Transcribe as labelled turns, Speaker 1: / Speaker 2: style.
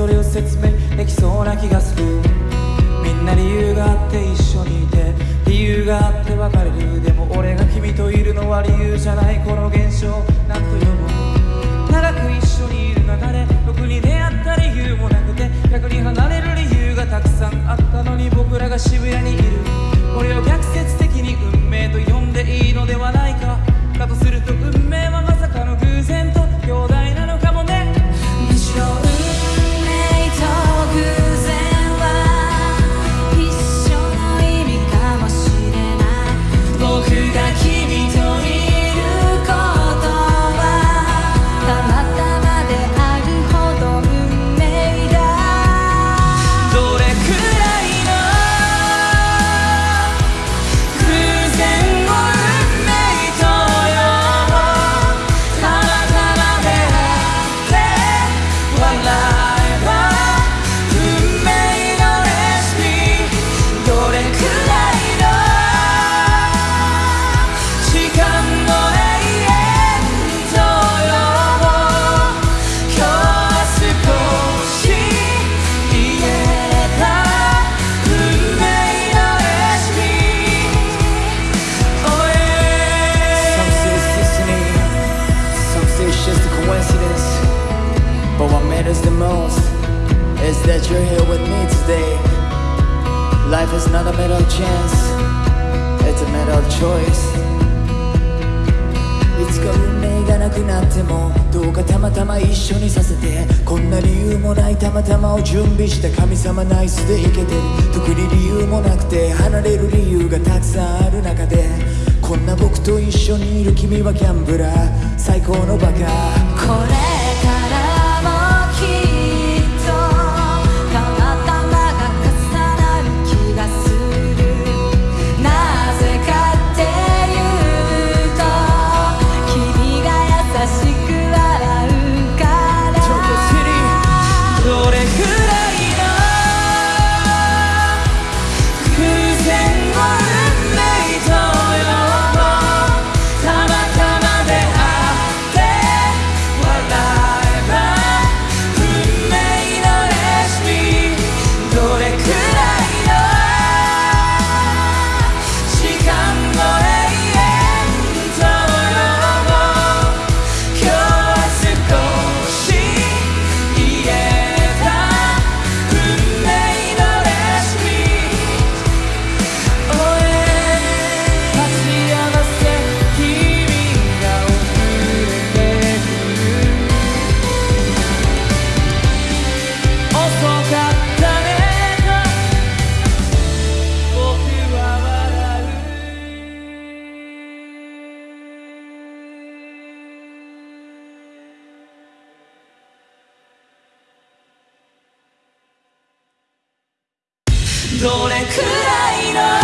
Speaker 1: それを説明できそうな気がする。みんな理由があって一緒にいて理由があって別れる。でも
Speaker 2: 俺が君といるのは理
Speaker 1: 由じゃないこの現象。何と呼ぼう長く一緒にいる中で僕に出会った理由もなくて逆に離れる理由がたくさんあったのに
Speaker 3: 僕らが渋谷にいる。これを逆 matters the most is that you're here with me today. Life is not a matter of chance, it's a matter of choice. いつか運命がなくなってもどうかたまたま一緒にさせてこんな理由もないたまたまを準備した神様ナイスでいけて特に理由もなくて離れる理由がたくさんある中でこんな僕と一緒にいる君はギャンブラー最高のバカ
Speaker 2: これ
Speaker 1: どれくらいの